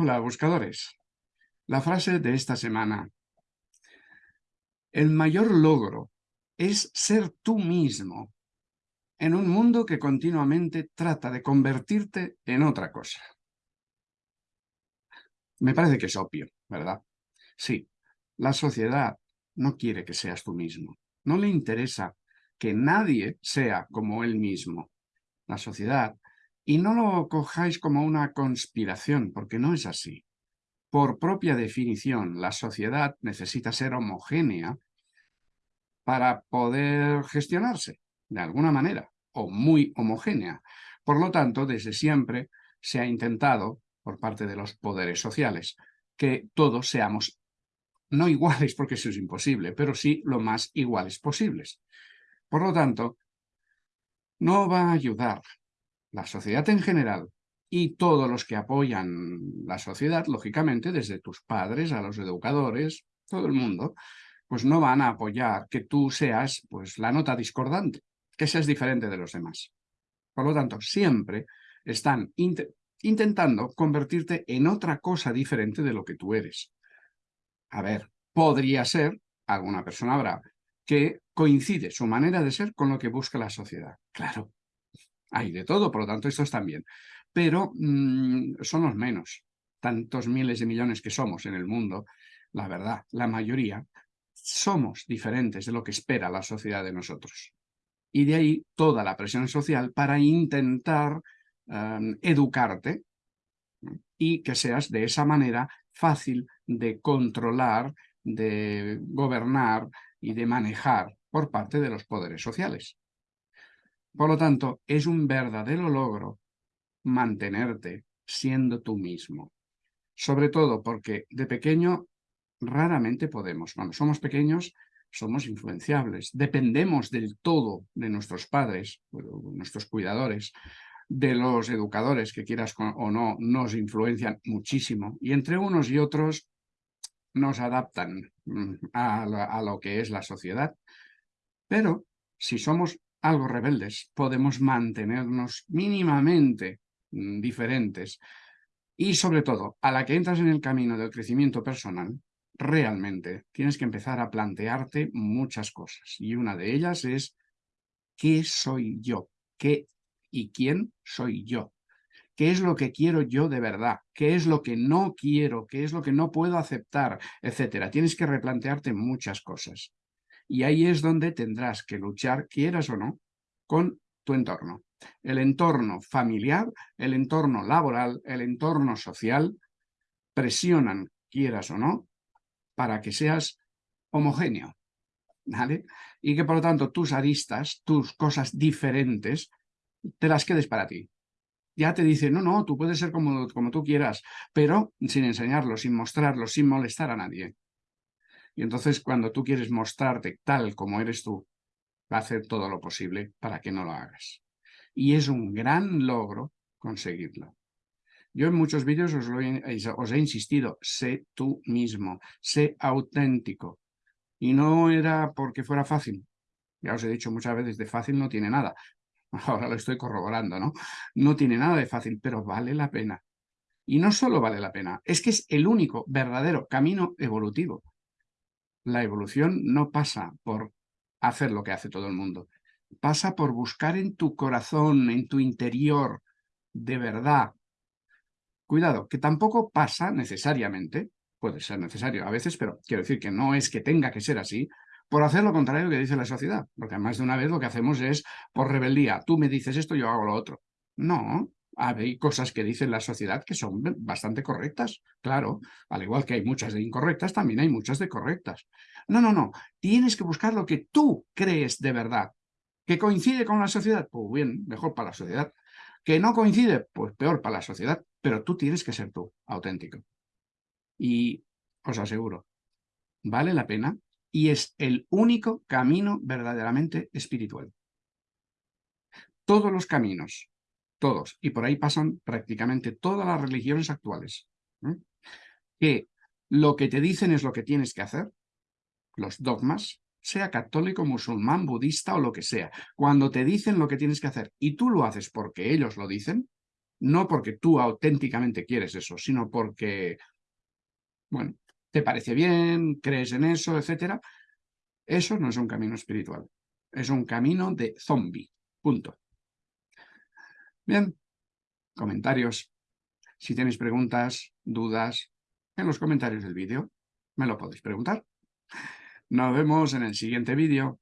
Hola, buscadores. La frase de esta semana. El mayor logro es ser tú mismo en un mundo que continuamente trata de convertirte en otra cosa. Me parece que es obvio, ¿verdad? Sí, la sociedad no quiere que seas tú mismo. No le interesa que nadie sea como él mismo. La sociedad y no lo cojáis como una conspiración, porque no es así. Por propia definición, la sociedad necesita ser homogénea para poder gestionarse, de alguna manera, o muy homogénea. Por lo tanto, desde siempre se ha intentado, por parte de los poderes sociales, que todos seamos no iguales, porque eso es imposible, pero sí lo más iguales posibles. Por lo tanto, no va a ayudar la sociedad en general y todos los que apoyan la sociedad, lógicamente, desde tus padres a los educadores, todo el mundo, pues no van a apoyar que tú seas pues, la nota discordante, que seas diferente de los demás. Por lo tanto, siempre están intentando convertirte en otra cosa diferente de lo que tú eres. A ver, podría ser, alguna persona habrá, que coincide su manera de ser con lo que busca la sociedad. Claro, hay de todo, por lo tanto, estos también. Pero mm, son los menos. Tantos miles de millones que somos en el mundo, la verdad, la mayoría, somos diferentes de lo que espera la sociedad de nosotros. Y de ahí toda la presión social para intentar em, educarte y que seas de esa manera fácil de controlar, de gobernar y de manejar por parte de los poderes sociales. Por lo tanto, es un verdadero logro mantenerte siendo tú mismo. Sobre todo porque de pequeño raramente podemos. Cuando somos pequeños somos influenciables, dependemos del todo de nuestros padres, nuestros cuidadores, de los educadores que quieras o no, nos influencian muchísimo y entre unos y otros nos adaptan mm, a, a lo que es la sociedad. Pero si somos algo rebeldes, podemos mantenernos mínimamente mm, diferentes. Y sobre todo, a la que entras en el camino del crecimiento personal, realmente tienes que empezar a plantearte muchas cosas. Y una de ellas es, ¿qué soy yo? ¿Qué y quién soy yo? ¿Qué es lo que quiero yo de verdad? ¿Qué es lo que no quiero? ¿Qué es lo que no puedo aceptar? Etcétera. Tienes que replantearte muchas cosas. Y ahí es donde tendrás que luchar, quieras o no, con tu entorno. El entorno familiar, el entorno laboral, el entorno social, presionan, quieras o no, para que seas homogéneo. ¿Vale? Y que por lo tanto tus aristas, tus cosas diferentes, te las quedes para ti. Ya te dicen, no, no, tú puedes ser como, como tú quieras, pero sin enseñarlo, sin mostrarlo, sin molestar a nadie. Y entonces cuando tú quieres mostrarte tal como eres tú, va a hacer todo lo posible para que no lo hagas. Y es un gran logro conseguirlo. Yo en muchos vídeos os, os, he insistido, sé tú mismo, sé auténtico. Y no era porque fuera fácil. Ya os he dicho muchas veces, de fácil no tiene nada. Ahora lo estoy corroborando, ¿no? No tiene nada de fácil, pero vale la pena. Y no solo vale la pena, es que es el único verdadero camino evolutivo. La evolución no pasa por hacer lo que hace todo el mundo. Pasa por buscar en tu corazón, en tu interior, de verdad. Cuidado, que tampoco pasa necesariamente, puede ser necesario a veces, pero quiero decir que no es que tenga que ser así, por hacer lo contrario que dice la sociedad. Porque además de una vez lo que hacemos es por rebeldía. Tú me dices esto, yo hago lo otro. No, hay cosas que dice la sociedad que son bastante correctas, claro, al igual que hay muchas de incorrectas, también hay muchas de correctas. No, no, no, tienes que buscar lo que tú crees de verdad, que coincide con la sociedad, pues bien, mejor para la sociedad, que no coincide, pues peor para la sociedad, pero tú tienes que ser tú, auténtico. Y os aseguro, vale la pena y es el único camino verdaderamente espiritual. Todos los caminos todos, y por ahí pasan prácticamente todas las religiones actuales, que lo que te dicen es lo que tienes que hacer, los dogmas, sea católico, musulmán, budista o lo que sea. Cuando te dicen lo que tienes que hacer y tú lo haces porque ellos lo dicen, no porque tú auténticamente quieres eso, sino porque, bueno, te parece bien, crees en eso, etcétera, eso no es un camino espiritual. Es un camino de zombie. Punto. Bien, comentarios. Si tenéis preguntas, dudas, en los comentarios del vídeo me lo podéis preguntar. Nos vemos en el siguiente vídeo.